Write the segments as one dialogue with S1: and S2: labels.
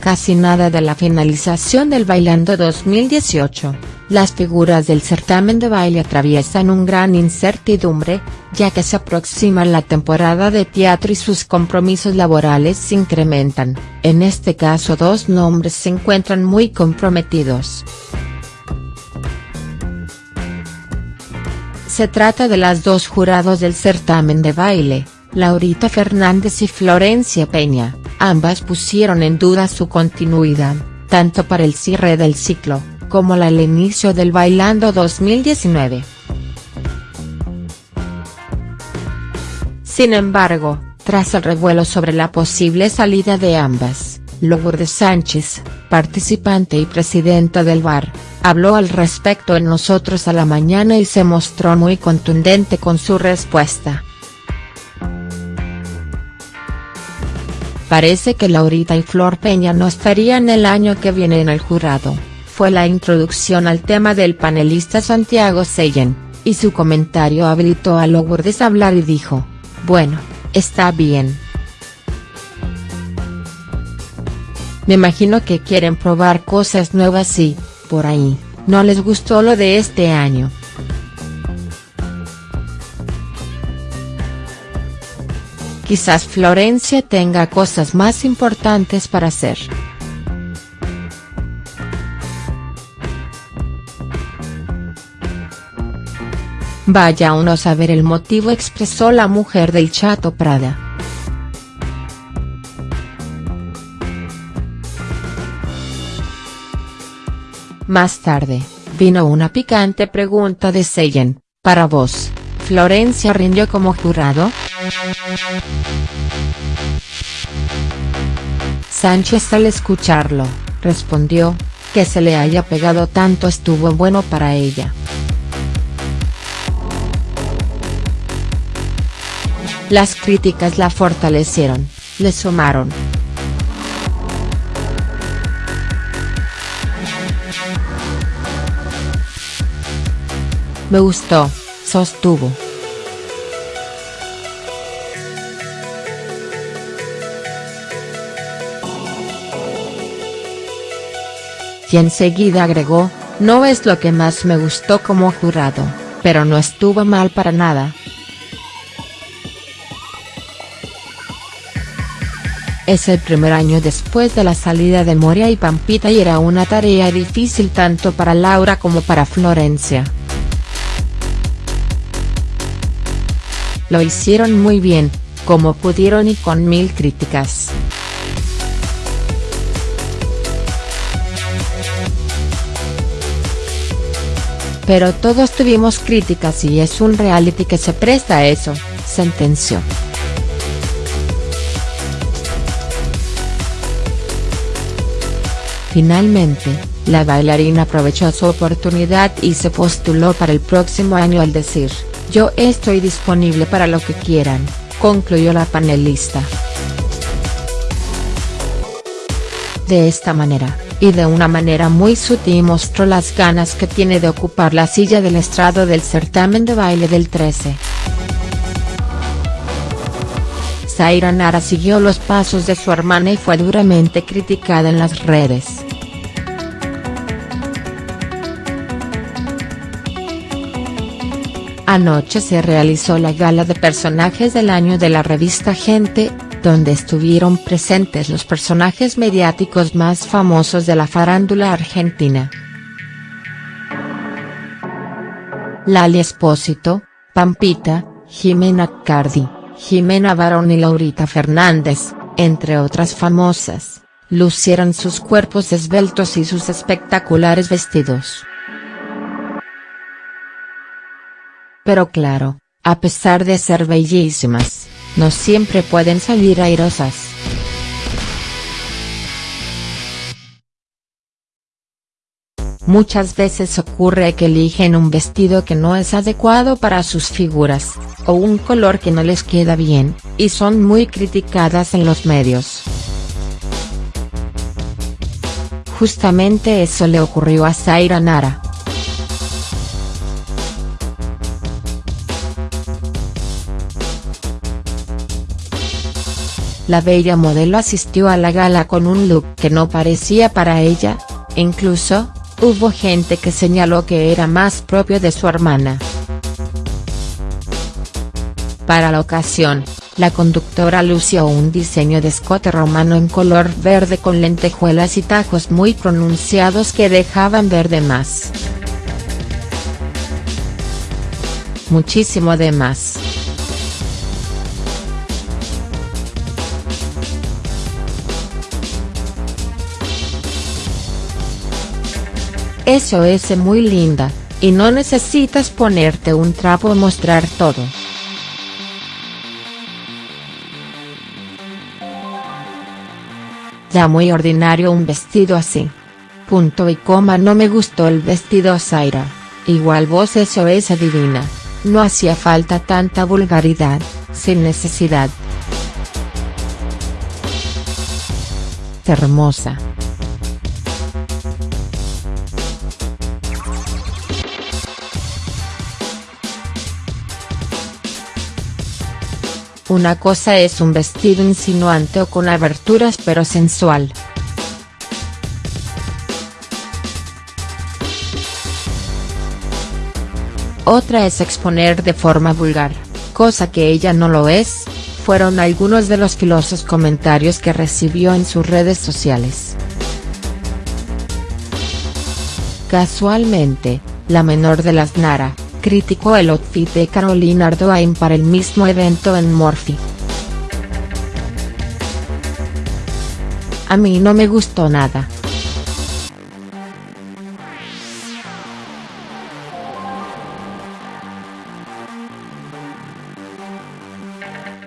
S1: Casi nada de la finalización del Bailando 2018, las figuras del certamen de baile atraviesan un gran incertidumbre, ya que se aproxima la temporada de teatro y sus compromisos laborales se incrementan, en este caso dos nombres se encuentran muy comprometidos. Se trata de las dos jurados del certamen de baile, Laurita Fernández y Florencia Peña ambas pusieron en duda su continuidad, tanto para el cierre del ciclo, como el inicio del Bailando 2019. Sin embargo, tras el revuelo sobre la posible salida de ambas, Lourdes Sánchez, participante y presidenta del bar, habló al respecto en Nosotros a la Mañana y se mostró muy contundente con su respuesta. Parece que Laurita y Flor Peña no estarían el año que viene en el jurado, fue la introducción al tema del panelista Santiago Seyen, y su comentario habilitó a Lourdes a hablar y dijo, bueno, está bien. Me imagino que quieren probar cosas nuevas y, por ahí, no les gustó lo de este año. Quizás Florencia tenga cosas más importantes para hacer. Vaya uno a saber el motivo expresó la mujer del Chato Prada. Más tarde, vino una picante pregunta de Seyen, para vos, ¿Florencia rindió como jurado?. Sánchez al escucharlo, respondió, que se le haya pegado tanto estuvo bueno para ella. Las críticas la fortalecieron, le sumaron. Me gustó, sostuvo. Y enseguida agregó, no es lo que más me gustó como jurado, pero no estuvo mal para nada. Es el primer año después de la salida de Moria y Pampita y era una tarea difícil tanto para Laura como para Florencia. Lo hicieron muy bien, como pudieron y con mil críticas. Pero todos tuvimos críticas y es un reality que se presta a eso, sentenció. Finalmente, la bailarina aprovechó su oportunidad y se postuló para el próximo año al decir, yo estoy disponible para lo que quieran, concluyó la panelista. De esta manera, y de una manera muy sutil mostró las ganas que tiene de ocupar la silla del estrado del certamen de baile del 13. Zaira Nara siguió los pasos de su hermana y fue duramente criticada en las redes. Anoche se realizó la gala de personajes del año de la revista Gente, donde estuvieron presentes los personajes mediáticos más famosos de la farándula argentina. Lali Espósito, Pampita, Jimena Cardi, Jimena Barón y Laurita Fernández, entre otras famosas, lucieron sus cuerpos esbeltos y sus espectaculares vestidos. Pero claro, a pesar de ser bellísimas, no siempre pueden salir airosas. Muchas veces ocurre que eligen un vestido que no es adecuado para sus figuras, o un color que no les queda bien, y son muy criticadas en los medios. Justamente eso le ocurrió a Zaira Nara. La bella modelo asistió a la gala con un look que no parecía para ella, incluso, hubo gente que señaló que era más propio de su hermana. Para la ocasión, la conductora lució un diseño de escote romano en color verde con lentejuelas y tajos muy pronunciados que dejaban ver de más. Muchísimo de más. Eso es muy linda, y no necesitas ponerte un trapo mostrar todo. Ya muy ordinario un vestido así. Punto y coma no me gustó el vestido Zaira, igual vos eso es adivina, no hacía falta tanta vulgaridad, sin necesidad. Hermosa. Una cosa es un vestido insinuante o con aberturas pero sensual. Otra es exponer de forma vulgar, cosa que ella no lo es, fueron algunos de los filosos comentarios que recibió en sus redes sociales. Casualmente, la menor de las Nara, criticó el outfit de Carolina Ardoain para el mismo evento en Morphy. A mí no me gustó nada.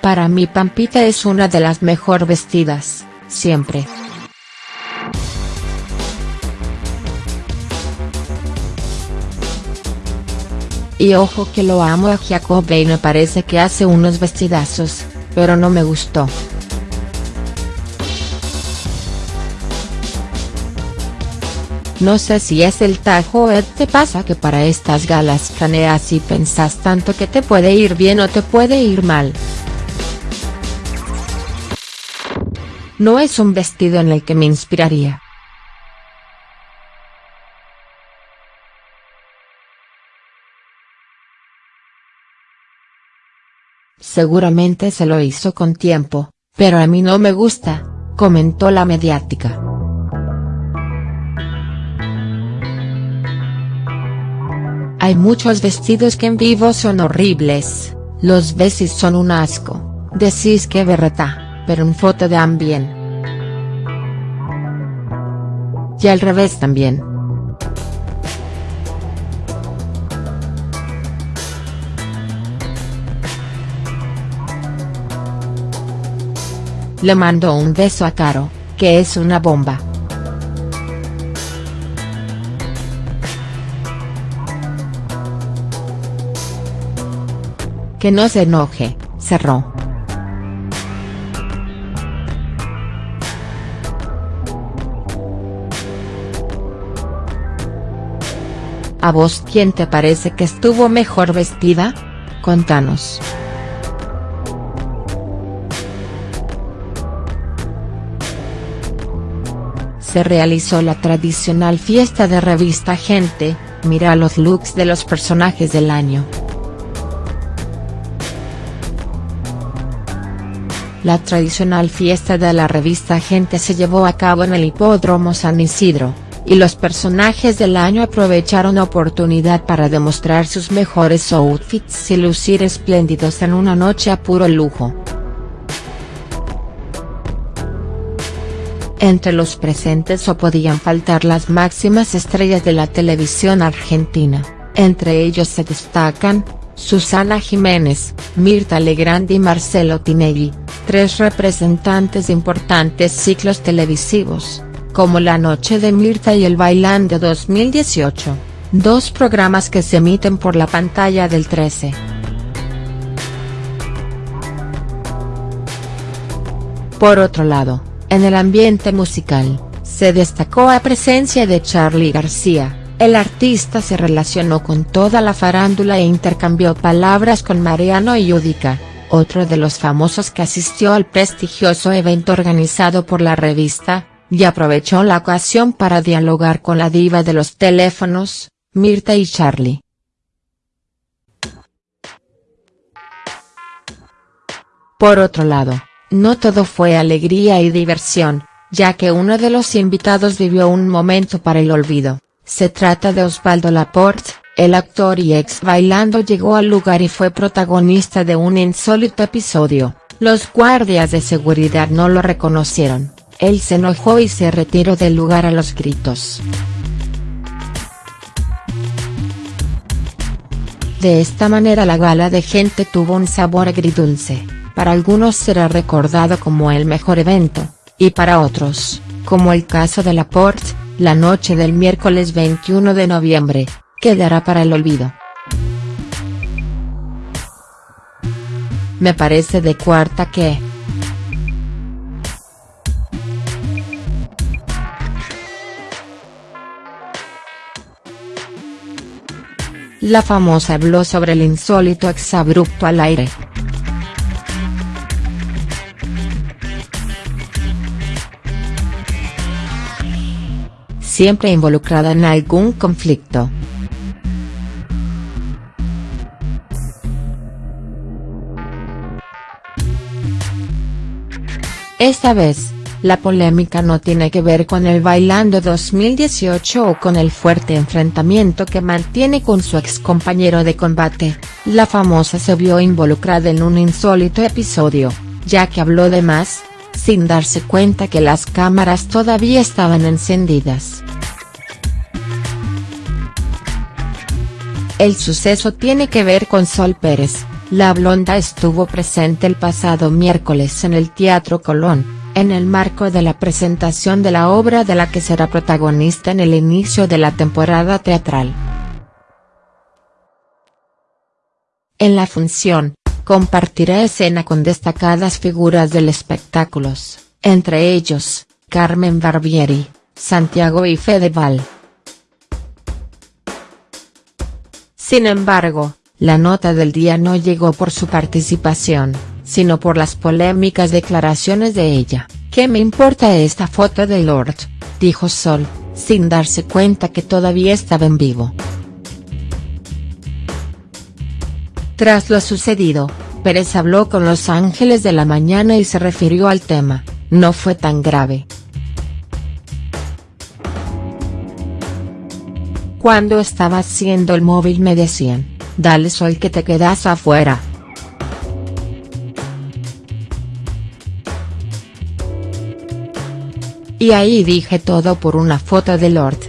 S1: Para mí Pampita es una de las mejor vestidas, siempre. Y ojo que lo amo a Jacobe y me parece que hace unos vestidazos, pero no me gustó. No sé si es el tajo o te pasa que para estas galas caneas y pensás tanto que te puede ir bien o te puede ir mal. No es un vestido en el que me inspiraría. Seguramente se lo hizo con tiempo, pero a mí no me gusta, comentó la mediática. Hay muchos vestidos que en vivo son horribles, los y son un asco, decís que berreta, pero en foto dan bien. Y al revés también. Le mandó un beso a Caro, que es una bomba. Que no se enoje, cerró. ¿A vos quién te parece que estuvo mejor vestida? Contanos. Se realizó la tradicional fiesta de revista Gente, mira los looks de los personajes del año. La tradicional fiesta de la revista Gente se llevó a cabo en el Hipódromo San Isidro, y los personajes del año aprovecharon la oportunidad para demostrar sus mejores outfits y lucir espléndidos en una noche a puro lujo. Entre los presentes o podían faltar las máximas estrellas de la televisión argentina, entre ellos se destacan, Susana Jiménez, Mirta Legrand y Marcelo Tinelli, tres representantes de importantes ciclos televisivos, como La Noche de Mirta y El Bailando 2018, dos programas que se emiten por la pantalla del 13. Por otro lado, en el ambiente musical, se destacó la presencia de Charly García, el artista se relacionó con toda la farándula e intercambió palabras con Mariano y Yudica, otro de los famosos que asistió al prestigioso evento organizado por la revista, y aprovechó la ocasión para dialogar con la diva de los teléfonos, Mirta y Charlie. Por otro lado, no todo fue alegría y diversión, ya que uno de los invitados vivió un momento para el olvido, se trata de Osvaldo Laporte, el actor y ex bailando llegó al lugar y fue protagonista de un insólito episodio, los guardias de seguridad no lo reconocieron, él se enojó y se retiró del lugar a los gritos. De esta manera la gala de gente tuvo un sabor agridulce para algunos será recordado como el mejor evento, y para otros, como el caso de Laporte, la noche del miércoles 21 de noviembre, quedará para el olvido. Me parece de cuarta que, La famosa habló sobre el insólito exabrupto al aire. Siempre involucrada en algún conflicto. Esta vez, la polémica no tiene que ver con el Bailando 2018 o con el fuerte enfrentamiento que mantiene con su ex compañero de combate, la famosa se vio involucrada en un insólito episodio, ya que habló de más, sin darse cuenta que las cámaras todavía estaban encendidas. El suceso tiene que ver con Sol Pérez, la blonda estuvo presente el pasado miércoles en el Teatro Colón, en el marco de la presentación de la obra de la que será protagonista en el inicio de la temporada teatral. En la función, compartirá escena con destacadas figuras del espectáculos, entre ellos, Carmen Barbieri, Santiago y Fedeval. Sin embargo, la nota del día no llegó por su participación, sino por las polémicas declaraciones de ella. ¿Qué me importa esta foto de Lord?, dijo Sol, sin darse cuenta que todavía estaba en vivo. Tras lo sucedido, Pérez habló con Los Ángeles de la Mañana y se refirió al tema, no fue tan grave. Cuando estaba haciendo el móvil me decían, dale sol que te quedas afuera. Y ahí dije todo por una foto de Lord.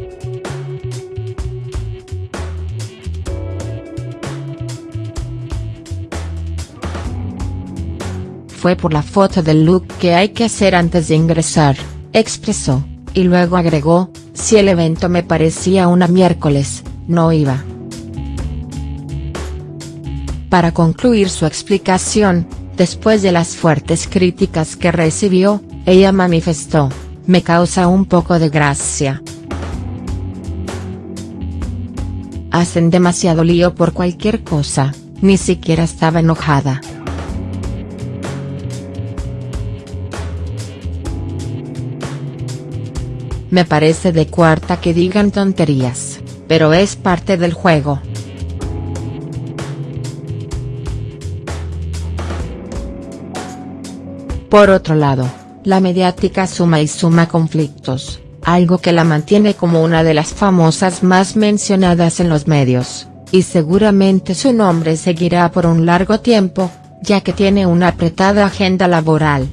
S1: Fue por la foto del look que hay que hacer antes de ingresar, expresó, y luego agregó, si el evento me parecía una miércoles, no iba. Para concluir su explicación, después de las fuertes críticas que recibió, ella manifestó, me causa un poco de gracia. Hacen demasiado lío por cualquier cosa, ni siquiera estaba enojada. Me parece de cuarta que digan tonterías, pero es parte del juego. Por otro lado, la mediática suma y suma conflictos, algo que la mantiene como una de las famosas más mencionadas en los medios, y seguramente su nombre seguirá por un largo tiempo, ya que tiene una apretada agenda laboral.